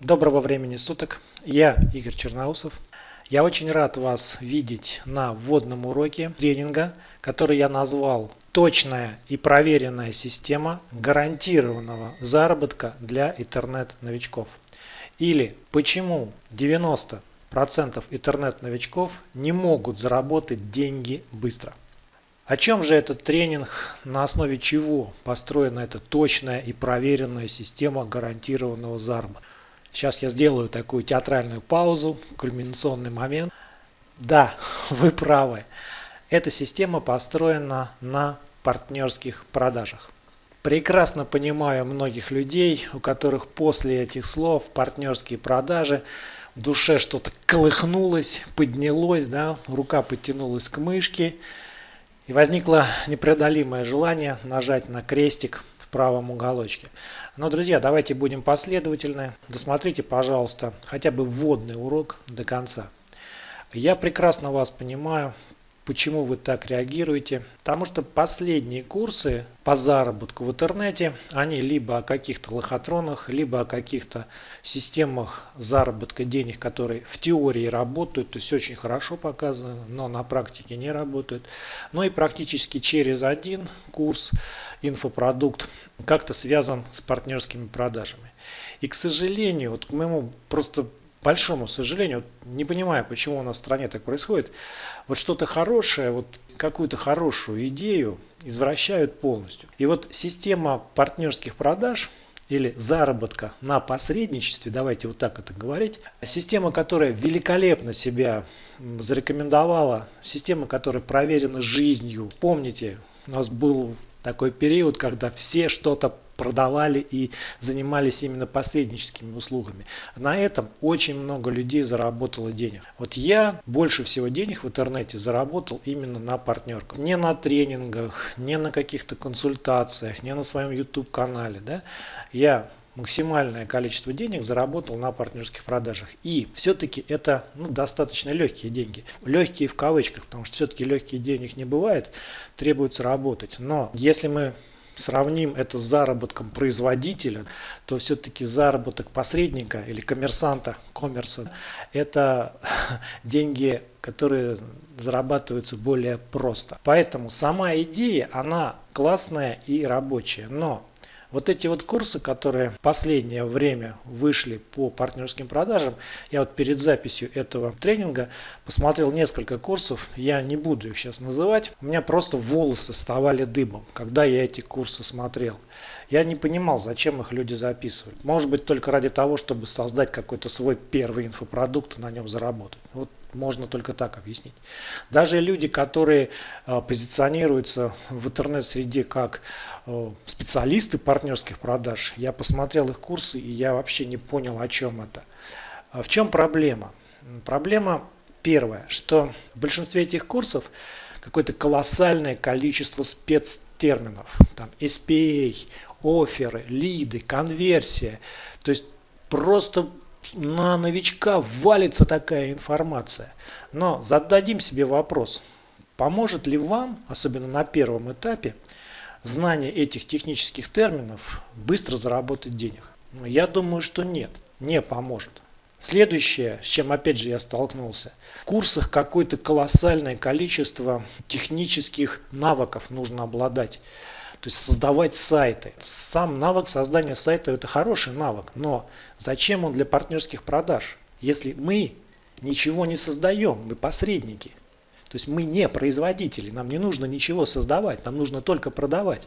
Доброго времени суток. Я Игорь Черноусов. Я очень рад вас видеть на вводном уроке тренинга, который я назвал «Точная и проверенная система гарантированного заработка для интернет-новичков». Или «Почему 90% интернет-новичков не могут заработать деньги быстро». О чем же этот тренинг, на основе чего построена эта точная и проверенная система гарантированного заработка? Сейчас я сделаю такую театральную паузу, кульминационный момент. Да, вы правы. Эта система построена на партнерских продажах. Прекрасно понимаю многих людей, у которых после этих слов партнерские продажи в душе что-то колыхнулось, поднялось, да, рука подтянулась к мышке, и возникло непреодолимое желание нажать на крестик правом уголочке. Но, друзья, давайте будем последовательны. Досмотрите, пожалуйста, хотя бы вводный урок до конца. Я прекрасно вас понимаю, почему вы так реагируете. Потому что последние курсы по заработку в интернете, они либо о каких-то лохотронах, либо о каких-то системах заработка денег, которые в теории работают, то есть очень хорошо показаны, но на практике не работают. Но и практически через один курс инфопродукт как-то связан с партнерскими продажами. И, к сожалению, вот к моему просто большому сожалению, не понимаю, почему у нас в стране так происходит, вот что-то хорошее, вот какую-то хорошую идею извращают полностью. И вот система партнерских продаж или заработка на посредничестве, давайте вот так это говорить, система, которая великолепно себя зарекомендовала, система, которая проверена жизнью. Помните, у нас был такой период, когда все что-то продавали и занимались именно посредническими услугами. На этом очень много людей заработало денег. Вот я больше всего денег в интернете заработал именно на партнерках. Не на тренингах, не на каких-то консультациях, не на своем YouTube канале. Да? Я максимальное количество денег заработал на партнерских продажах. И все-таки это ну, достаточно легкие деньги. Легкие в кавычках, потому что все-таки легких денег не бывает, требуется работать. Но если мы сравним это с заработком производителя, то все-таки заработок посредника или коммерсанта, коммерса, это деньги, которые зарабатываются более просто. Поэтому сама идея, она классная и рабочая. Но вот эти вот курсы, которые в последнее время вышли по партнерским продажам, я вот перед записью этого тренинга посмотрел несколько курсов, я не буду их сейчас называть, у меня просто волосы вставали дыбом, когда я эти курсы смотрел. Я не понимал, зачем их люди записывают. Может быть только ради того, чтобы создать какой-то свой первый инфопродукт и на нем заработать. Вот можно только так объяснить. Даже люди, которые э, позиционируются в интернет-среде как э, специалисты партнерских продаж, я посмотрел их курсы и я вообще не понял, о чем это. А в чем проблема? Проблема первая, что в большинстве этих курсов какое-то колоссальное количество спецтерминов. Там SPA, оферы, лиды, конверсия. То есть просто на новичка валится такая информация. Но зададим себе вопрос, поможет ли вам, особенно на первом этапе, знание этих технических терминов быстро заработать денег? Ну, я думаю, что нет, не поможет. Следующее, с чем опять же я столкнулся, в курсах какое-то колоссальное количество технических навыков нужно обладать. То есть создавать сайты. Сам навык создания сайта это хороший навык, но зачем он для партнерских продаж, если мы ничего не создаем, мы посредники. То есть мы не производители, нам не нужно ничего создавать, нам нужно только продавать.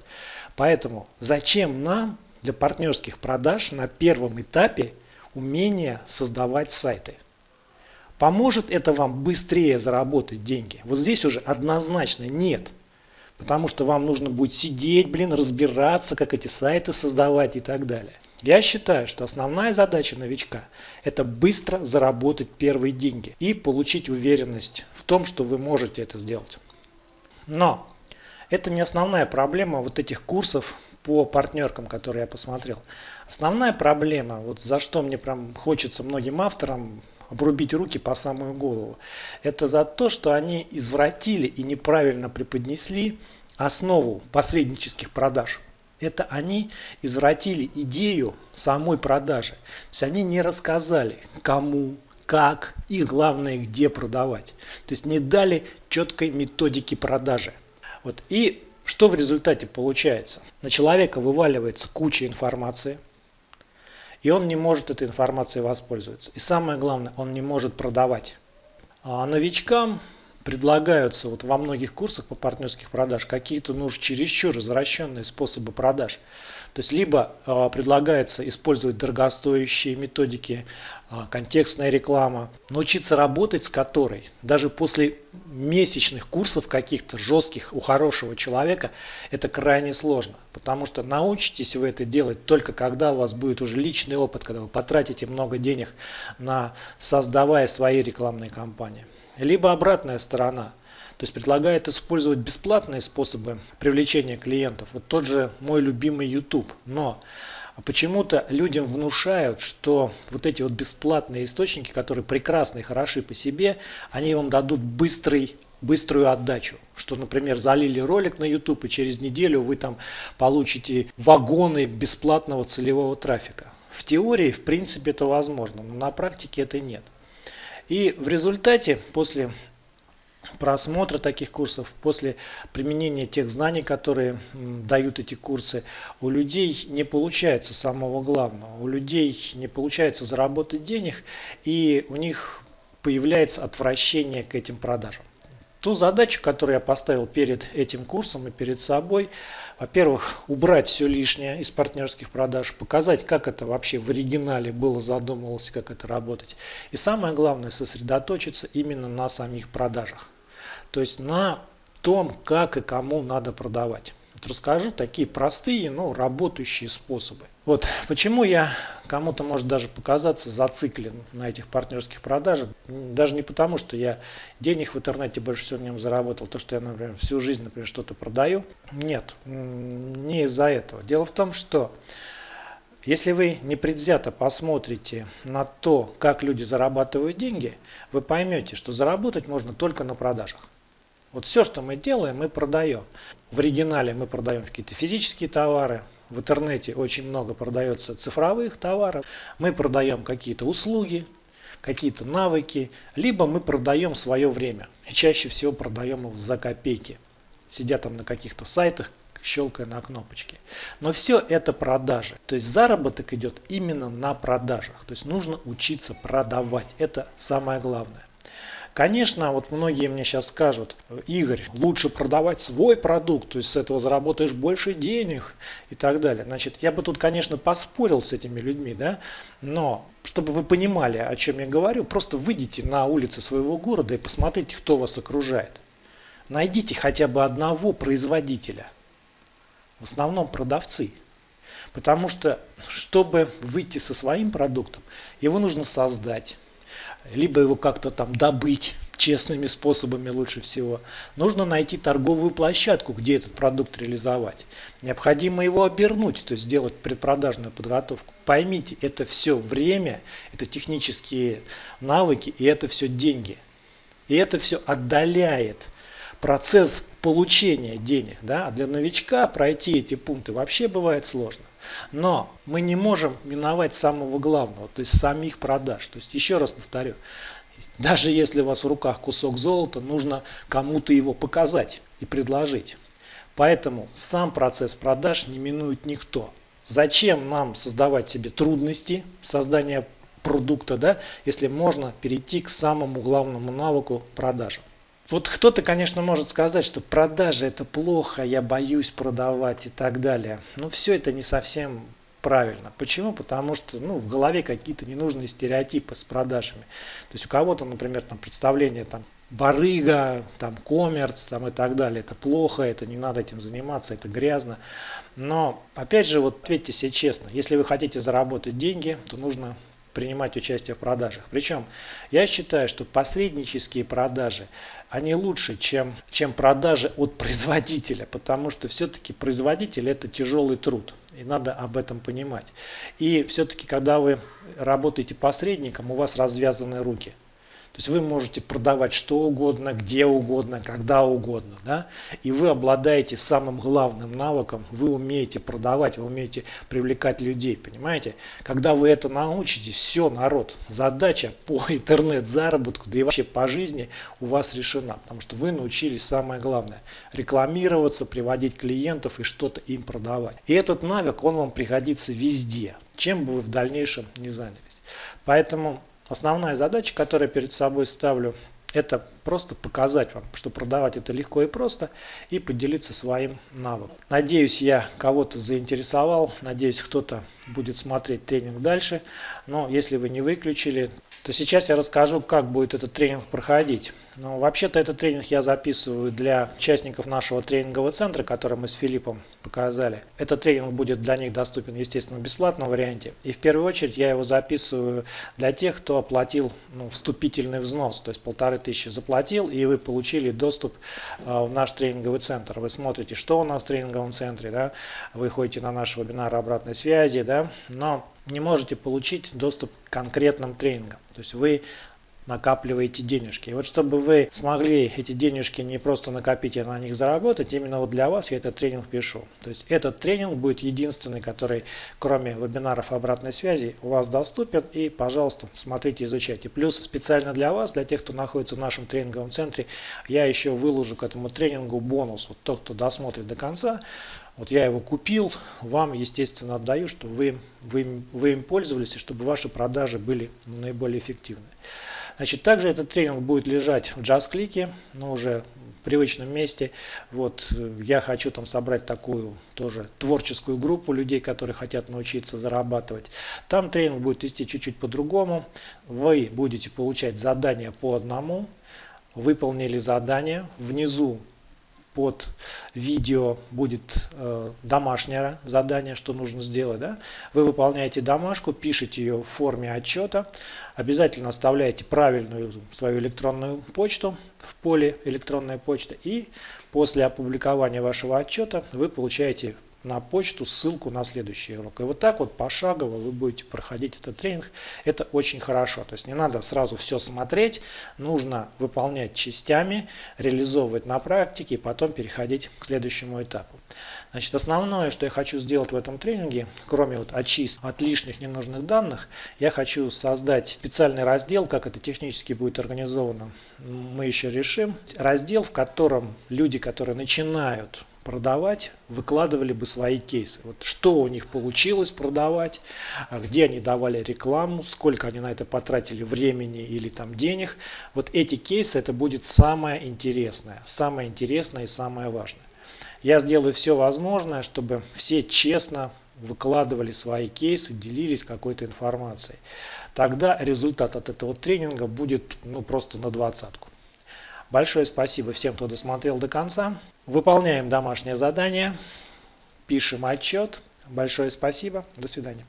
Поэтому зачем нам для партнерских продаж на первом этапе умение создавать сайты? Поможет это вам быстрее заработать деньги? Вот здесь уже однозначно нет. Потому что вам нужно будет сидеть, блин, разбираться, как эти сайты создавать и так далее. Я считаю, что основная задача новичка – это быстро заработать первые деньги и получить уверенность в том, что вы можете это сделать. Но это не основная проблема вот этих курсов по партнеркам, которые я посмотрел. Основная проблема, вот за что мне прям хочется многим авторам обрубить руки по самую голову. Это за то, что они извратили и неправильно преподнесли основу посреднических продаж. Это они извратили идею самой продажи. То есть они не рассказали, кому, как и главное, где продавать. То есть не дали четкой методики продажи. Вот. И что в результате получается? На человека вываливается куча информации, и он не может этой информацией воспользоваться. И самое главное, он не может продавать. А новичкам предлагаются вот во многих курсах по партнерских продаж какие-то ну, чересчур развращенные способы продаж. То есть либо э, предлагается использовать дорогостоящие методики, э, контекстная реклама, научиться работать с которой даже после месячных курсов каких-то жестких у хорошего человека это крайне сложно. Потому что научитесь вы это делать только когда у вас будет уже личный опыт, когда вы потратите много денег на создавая свои рекламные кампании. Либо обратная сторона. То есть предлагает использовать бесплатные способы привлечения клиентов. Вот тот же мой любимый YouTube. Но почему-то людям внушают, что вот эти вот бесплатные источники, которые прекрасны и хороши по себе, они вам дадут быстрый быструю отдачу. Что, например, залили ролик на YouTube и через неделю вы там получите вагоны бесплатного целевого трафика. В теории, в принципе, это возможно, но на практике это нет. И в результате, после просмотра таких курсов, после применения тех знаний, которые дают эти курсы, у людей не получается самого главного. У людей не получается заработать денег, и у них появляется отвращение к этим продажам. Ту задачу, которую я поставил перед этим курсом и перед собой, во-первых, убрать все лишнее из партнерских продаж, показать, как это вообще в оригинале было задумывалось, как это работать. И самое главное, сосредоточиться именно на самих продажах. То есть на том, как и кому надо продавать. Вот расскажу такие простые, но работающие способы. Вот почему я кому-то может даже показаться зациклен на этих партнерских продажах. Даже не потому, что я денег в интернете больше всего в нем заработал, то, что я, например, всю жизнь, например, что-то продаю. Нет, не из-за этого. Дело в том, что если вы непредвзято посмотрите на то, как люди зарабатывают деньги, вы поймете, что заработать можно только на продажах. Вот все, что мы делаем, мы продаем. В оригинале мы продаем какие-то физические товары, в интернете очень много продается цифровых товаров, мы продаем какие-то услуги, какие-то навыки, либо мы продаем свое время. И чаще всего продаем их за копейки. Сидя там на каких-то сайтах, щелкая на кнопочки. Но все это продажи. То есть заработок идет именно на продажах. То есть нужно учиться продавать. Это самое главное. Конечно, вот многие мне сейчас скажут, Игорь, лучше продавать свой продукт, то есть с этого заработаешь больше денег и так далее. Значит, я бы тут, конечно, поспорил с этими людьми, да, но чтобы вы понимали, о чем я говорю, просто выйдите на улицы своего города и посмотрите, кто вас окружает. Найдите хотя бы одного производителя, в основном продавцы. Потому что, чтобы выйти со своим продуктом, его нужно создать, либо его как-то там добыть честными способами лучше всего. Нужно найти торговую площадку, где этот продукт реализовать. Необходимо его обернуть, то есть сделать предпродажную подготовку. Поймите, это все время, это технические навыки и это все деньги. И это все отдаляет процесс получения денег. Да? А для новичка пройти эти пункты вообще бывает сложно. Но мы не можем миновать самого главного, то есть самих продаж. То есть еще раз повторю, даже если у вас в руках кусок золота, нужно кому-то его показать и предложить. Поэтому сам процесс продаж не минует никто. Зачем нам создавать себе трудности создания продукта, да, если можно перейти к самому главному навыку продажам. Вот кто-то, конечно, может сказать, что продажи это плохо, я боюсь продавать и так далее. Но все это не совсем правильно. Почему? Потому что ну, в голове какие-то ненужные стереотипы с продажами. То есть у кого-то, например, там представление там барыга, там коммерц там, и так далее. Это плохо, это не надо этим заниматься, это грязно. Но опять же, вот ответьте себе честно, если вы хотите заработать деньги, то нужно принимать участие в продажах. Причем я считаю, что посреднические продажи, они лучше, чем, чем продажи от производителя, потому что все-таки производитель это тяжелый труд. И надо об этом понимать. И все-таки, когда вы работаете посредником, у вас развязаны руки. То есть вы можете продавать что угодно, где угодно, когда угодно. Да? И вы обладаете самым главным навыком, вы умеете продавать, вы умеете привлекать людей, понимаете? Когда вы это научитесь, все, народ, задача по интернет-заработку, да и вообще по жизни у вас решена. Потому что вы научились самое главное, рекламироваться, приводить клиентов и что-то им продавать. И этот навык, он вам пригодится везде, чем бы вы в дальнейшем не занялись. Поэтому Основная задача, которую я перед собой ставлю, это просто показать вам, что продавать это легко и просто и поделиться своим навыком. Надеюсь, я кого-то заинтересовал, надеюсь, кто-то будет смотреть тренинг дальше. Но если вы не выключили, то сейчас я расскажу, как будет этот тренинг проходить. Ну, вообще-то этот тренинг я записываю для участников нашего тренингового центра, который мы с Филиппом показали. Этот тренинг будет для них доступен, естественно, в бесплатном варианте. И в первую очередь я его записываю для тех, кто оплатил ну, вступительный взнос, то есть полторы тысячи заплатил, и вы получили доступ э, в наш тренинговый центр. Вы смотрите, что у нас в тренинговом центре, да? вы ходите на наши вебинары обратной связи, да? но не можете получить доступ к конкретным тренингам. То есть вы накапливаете денежки. И вот чтобы вы смогли эти денежки не просто накопить, а на них заработать, именно вот для вас я этот тренинг пишу. То есть этот тренинг будет единственный, который кроме вебинаров обратной связи у вас доступен. И, пожалуйста, смотрите, изучайте. Плюс специально для вас, для тех, кто находится в нашем тренинговом центре, я еще выложу к этому тренингу бонус. Вот тот, кто досмотрит до конца, вот я его купил, вам, естественно, отдаю, чтобы вы, вы, вы им пользовались и чтобы ваши продажи были наиболее эффективны. Значит, также этот тренинг будет лежать в JustClick, но уже в привычном месте. Вот э, я хочу там собрать такую тоже творческую группу людей, которые хотят научиться зарабатывать. Там тренинг будет идти чуть-чуть по-другому. Вы будете получать задания по одному. Выполнили задание. Внизу под видео будет э, домашнее задание, что нужно сделать. Да? Вы выполняете домашку, пишете ее в форме отчета, обязательно оставляете правильную свою электронную почту в поле электронная почта и после опубликования вашего отчета вы получаете на почту ссылку на следующий урок. И вот так вот пошагово вы будете проходить этот тренинг. Это очень хорошо. То есть не надо сразу все смотреть, нужно выполнять частями, реализовывать на практике и потом переходить к следующему этапу. Значит, основное, что я хочу сделать в этом тренинге, кроме вот очистки от лишних ненужных данных, я хочу создать специальный раздел, как это технически будет организовано, мы еще решим. Раздел, в котором люди, которые начинают продавать, выкладывали бы свои кейсы. Вот что у них получилось продавать, а где они давали рекламу, сколько они на это потратили времени или там денег. Вот эти кейсы это будет самое интересное, самое интересное и самое важное. Я сделаю все возможное, чтобы все честно выкладывали свои кейсы, делились какой-то информацией. Тогда результат от этого тренинга будет ну, просто на двадцатку. Большое спасибо всем, кто досмотрел до конца. Выполняем домашнее задание, пишем отчет. Большое спасибо. До свидания.